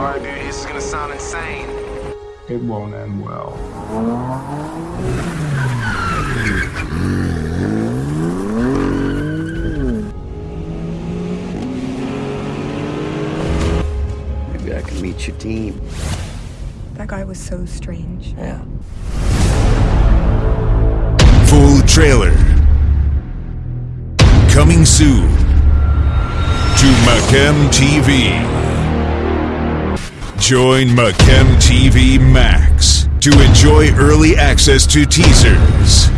This is gonna sound insane. It won't end well. Maybe I can meet your team. That guy was so strange. Yeah. Full trailer. Coming soon to Macam TV. Join Macam TV Max to enjoy early access to teasers,